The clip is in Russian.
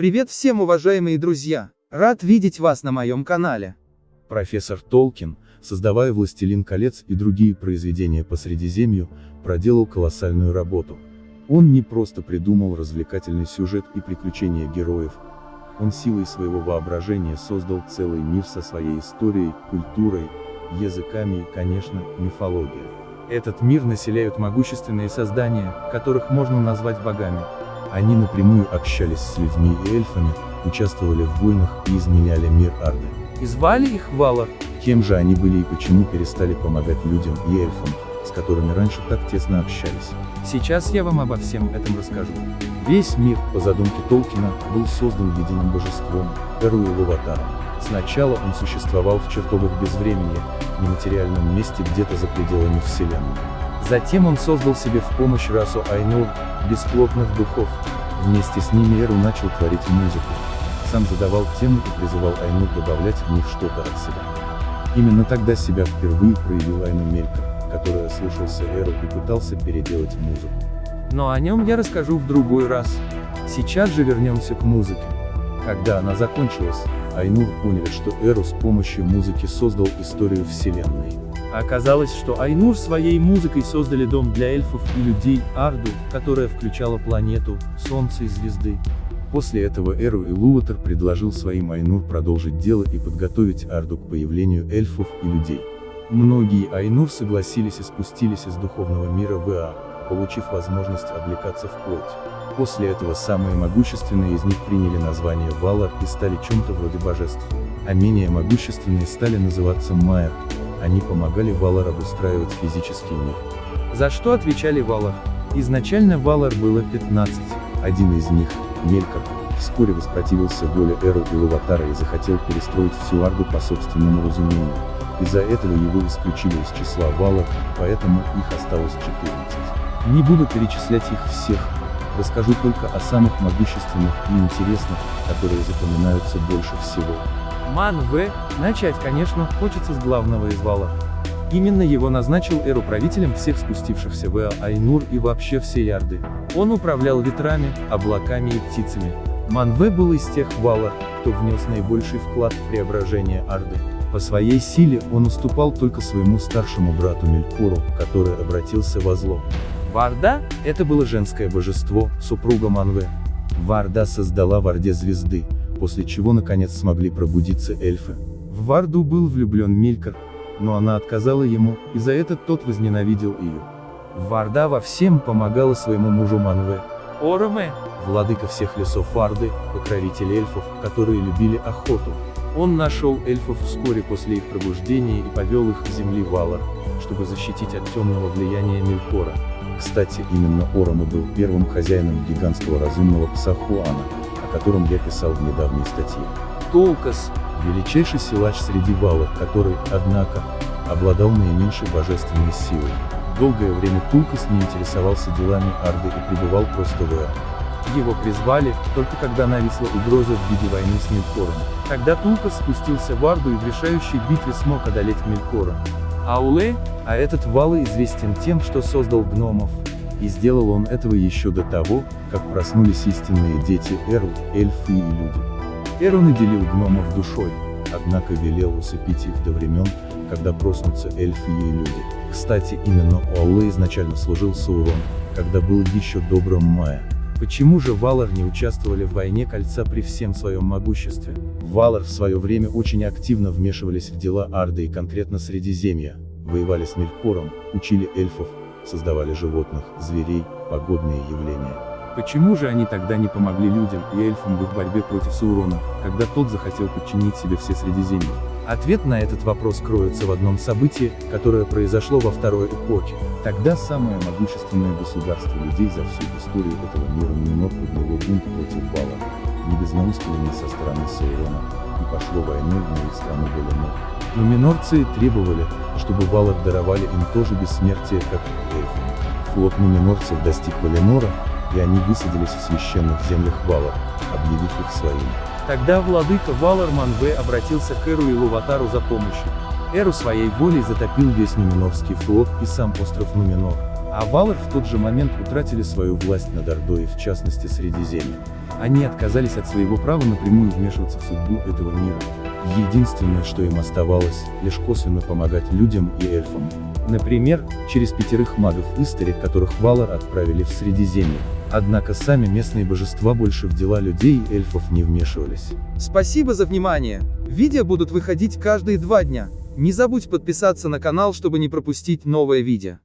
Привет всем уважаемые друзья! Рад видеть вас на моем канале. Профессор Толкин, создавая «Властелин колец» и другие произведения по Средиземью, проделал колоссальную работу. Он не просто придумал развлекательный сюжет и приключения героев, он силой своего воображения создал целый мир со своей историей, культурой, языками и, конечно, мифологией. Этот мир населяют могущественные создания, которых можно назвать богами. Они напрямую общались с людьми и эльфами, участвовали в войнах и изменяли мир Арды. И звали их Валар. Кем же они были и почему перестали помогать людям и эльфам, с которыми раньше так тесно общались? Сейчас я вам обо всем этом расскажу. Весь мир, по задумке Толкина, был создан единым божеством, Эру Луватаром. Сначала он существовал в чертогах безвременья, нематериальном месте где-то за пределами Вселенной. Затем он создал себе в помощь расу Айнур, бесплотных духов. Вместе с ними Эру начал творить музыку. Сам задавал темы и призывал Айнур добавлять в них что-то от себя. Именно тогда себя впервые проявил Айну Мелькор, который ослушался Эру и пытался переделать музыку. Но о нем я расскажу в другой раз. Сейчас же вернемся к музыке. Когда она закончилась, Айнур поняли, что Эру с помощью музыки создал историю Вселенной. Оказалось, что Айнур своей музыкой создали дом для эльфов и людей, Арду, которая включала планету, Солнце и звезды. После этого Эру и Луатер предложил своим Айнур продолжить дело и подготовить Арду к появлению эльфов и людей. Многие Айнур согласились и спустились из духовного мира в Иа, получив возможность облекаться в плоть. После этого самые могущественные из них приняли название Валар и стали чем-то вроде божеств. А менее могущественные стали называться Майер, они помогали Валар обустраивать физический мир. За что отвечали Валар? Изначально Валар было 15. Один из них, Мелькор, вскоре воспротивился воле Эру и Лаватара и захотел перестроить всю Арду по собственному разумению. Из-за этого его исключили из числа Валар, поэтому их осталось 14. Не буду перечислять их всех, расскажу только о самых могущественных и интересных, которые запоминаются больше всего. Ман В. Начать, конечно, хочется с главного из вала. Именно его назначил Эру правителем всех спустившихся в Айнур и вообще всей Ярды. Он управлял ветрами, облаками и птицами. Манве был из тех валар, кто внес наибольший вклад в преображение Арды. По своей силе он уступал только своему старшему брату Мелькору, который обратился во зло. Варда – это было женское божество, супруга Манве. Варда создала в Орде звезды, после чего наконец смогли пробудиться эльфы. В Варду был влюблен Мелькор, но она отказала ему, и за это тот возненавидел ее. Варда во всем помогала своему мужу Манве. Ороме, владыка всех лесов Варды, покровитель эльфов, которые любили охоту. Он нашел эльфов вскоре после их пробуждения и повел их к земли Валар, чтобы защитить от темного влияния Мелькора. Кстати, именно Орома был первым хозяином гигантского разумного пса Хуана, о котором я писал в недавней статье. Толкас, величайший силач среди валов, который, однако, обладал наименьшей божественной силой. Долгое время Тулкас не интересовался делами Арды и пребывал просто в Эа. Его призвали, только когда нависла угроза в виде войны с Мелькором. Тогда Тулкас спустился в Арду и в решающей битве смог одолеть Мелькора. Ауле, а этот Валы известен тем, что создал гномов. И сделал он этого еще до того, как проснулись истинные дети Эру, эльфы и люди. Эру наделил гномов душой, однако велел усыпить их до времен, когда проснутся эльфы и люди. Кстати, именно Уалле изначально служил Саурон, когда был еще добрым Майя. Почему же Валар не участвовали в войне кольца при всем своем могуществе? Валар в свое время очень активно вмешивались в дела Арды и конкретно Средиземья, воевали с Мелькором, учили эльфов, создавали животных, зверей, погодные явления. Почему же они тогда не помогли людям и эльфам в их борьбе против Саурона, когда тот захотел подчинить себе все Средиземье? Ответ на этот вопрос кроется в одном событии, которое произошло во второй эпохе. Тогда самое могущественное государство людей за всю историю этого мира Нуминор подняло бунт против Бала, не без наускивания со стороны Саурона, пошло войной в их страну Валенор. Но минорцы требовали, чтобы Валар даровали им тоже бессмертие, как эльфы. Флот нуминорцев достиг Валенора, и они высадились в священных землях Валар, объявив их своими. Тогда владыка Валар Манве обратился к Эру и Луватару за помощью. Эру своей волей затопил весь Нуминорский флот и сам остров Нуминор. А Валар в тот же момент утратили свою власть над Ордой, в частности Средиземье. Они отказались от своего права напрямую вмешиваться в судьбу этого мира. Единственное, что им оставалось, лишь косвенно помогать людям и эльфам. Например, через пятерых магов Истари, которых Валар отправили в Средиземье. Однако сами местные божества больше в дела людей и эльфов не вмешивались. Спасибо за внимание. Видео будут выходить каждые два дня. Не забудь подписаться на канал, чтобы не пропустить новое видео.